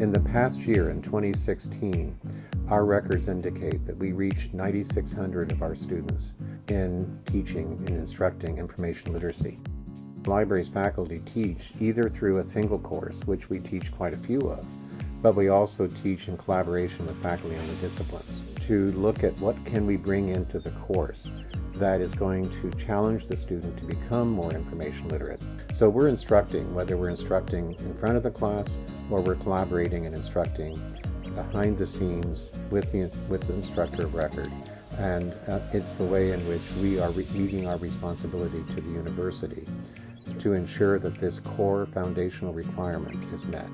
In the past year, in 2016, our records indicate that we reached 9,600 of our students in teaching and instructing information literacy. Libraries faculty teach either through a single course, which we teach quite a few of, but we also teach in collaboration with faculty on the disciplines to look at what can we bring into the course that is going to challenge the student to become more information literate. So we're instructing, whether we're instructing in front of the class or we're collaborating and instructing behind the scenes with the, with the instructor of record. And uh, it's the way in which we are meeting our responsibility to the university to ensure that this core foundational requirement is met.